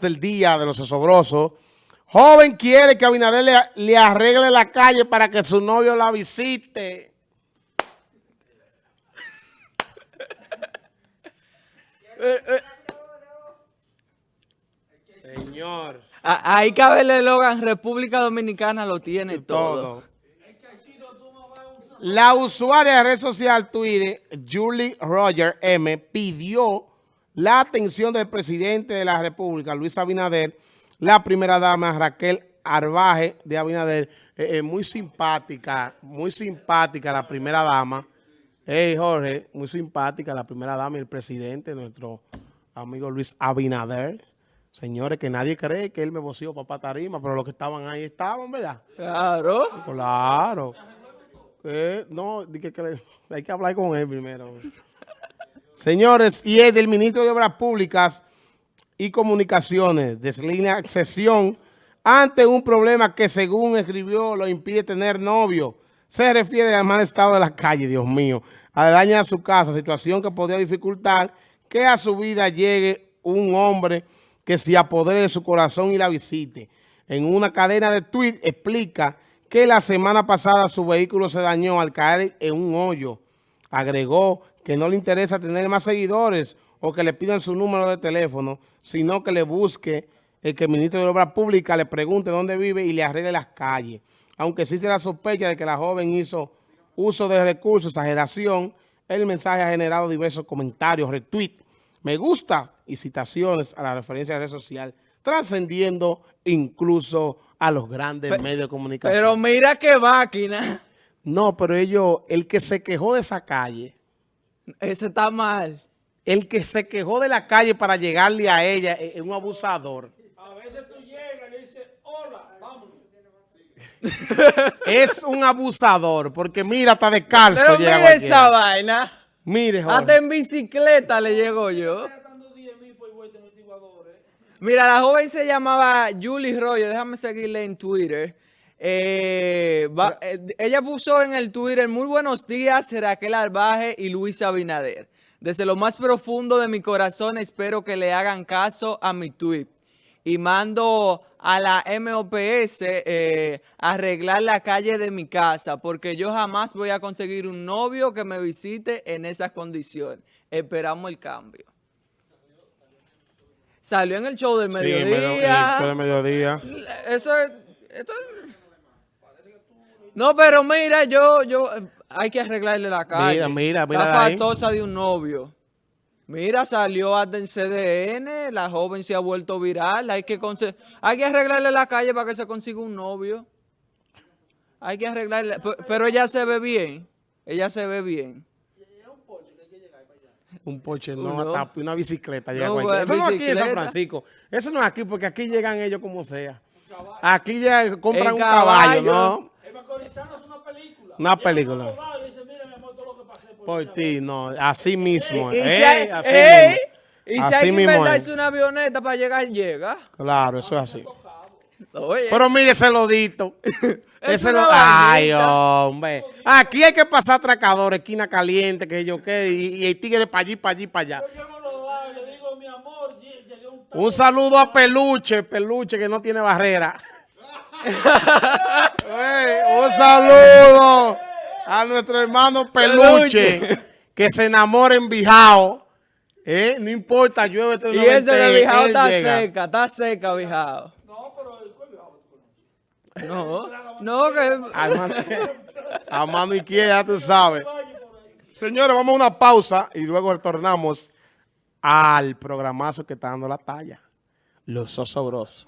del día de los osobrosos. Joven quiere que Abinader le, le, arregle la calle para que su novio la visite. Señor. Ahí cabe el eslogan, República Dominicana lo tiene todo. todo. La usuaria de red social Twitter, Julie Roger M, pidió la atención del presidente de la República, Luis Abinader, la primera dama Raquel Arbaje de Abinader, eh, eh, muy simpática, muy simpática la primera dama. Hey Jorge, muy simpática la primera dama y el presidente, nuestro amigo Luis Abinader. Señores, que nadie cree que él me voció papá tarima, pero los que estaban ahí estaban, ¿verdad? Claro. Claro. no, que, que, hay que hablar con él primero. Señores, y es del ministro de Obras Públicas y Comunicaciones, deslínea sesión ante un problema que según escribió lo impide tener novio. Se refiere al mal estado de la calle, Dios mío, a dañar a su casa, situación que podría dificultar que a su vida llegue un hombre que se apodere de su corazón y la visite. En una cadena de tweets explica que la semana pasada su vehículo se dañó al caer en un hoyo. Agregó que no le interesa tener más seguidores o que le pidan su número de teléfono, sino que le busque el que el ministro de Obras Públicas le pregunte dónde vive y le arregle las calles. Aunque existe la sospecha de que la joven hizo uso de recursos, exageración, el mensaje ha generado diversos comentarios, retweets, me gusta y citaciones a la referencia de red social, trascendiendo incluso a los grandes medios de comunicación. Pero mira qué máquina. No, pero ellos, el que se quejó de esa calle, ese está mal. El que se quejó de la calle para llegarle a ella es un abusador. A veces tú llegas y le dices, hola, vámonos. es un abusador, porque mira, está de calzo. Pero mira esa vaina. Mire, Jorge. Hasta en bicicleta le llegó yo. Mira, la joven se llamaba Julie Royo, déjame seguirle en Twitter. Eh, eh, ella puso en el Twitter, muy buenos días, Raquel Arbaje y Luis Abinader. Desde lo más profundo de mi corazón espero que le hagan caso a mi tweet. Y mando a la MOPS eh, arreglar la calle de mi casa porque yo jamás voy a conseguir un novio que me visite en esas condiciones. Esperamos el cambio. Salió en el show del mediodía. Sí, el show del mediodía. Eso es... No, pero mira, yo, yo, hay que arreglarle la calle. Mira, mira, mira. La faltosa de un novio. Mira, salió hasta en CDN, la joven se ha vuelto viral. Hay que, hay que arreglarle la calle para que se consiga un novio. Hay que arreglarle, pero ella se ve bien. Ella se ve bien. Un poche, no, hasta una bicicleta. Llega Eso no es aquí en San Francisco. Eso no es aquí, porque aquí llegan ellos como sea. Aquí ya compran un caballo, ¿no? Una película. Una película. Por ti, no, así mismo. Y, eh, así mismo. Y si hay que inventarse una avioneta para llegar, llega. Claro, eso es así. Pero mire ese lodito. ese lo... Ay, hombre. Aquí hay que pasar atracadores, esquina caliente, que yo qué, y, y, el tigre para allí, para allí, para allá. Un saludo a Peluche, Peluche que no tiene barrera. un saludo a nuestro hermano Peluche, que se enamora en Bijao. ¿Eh? No importa, llueve. Y ese de Bijao está seca, está seca Bijao. No, pero el No, no, que... A mano, izquierda, tú sabes. Señores, vamos a una pausa y luego retornamos al programazo que está dando la talla. Los osobrosos.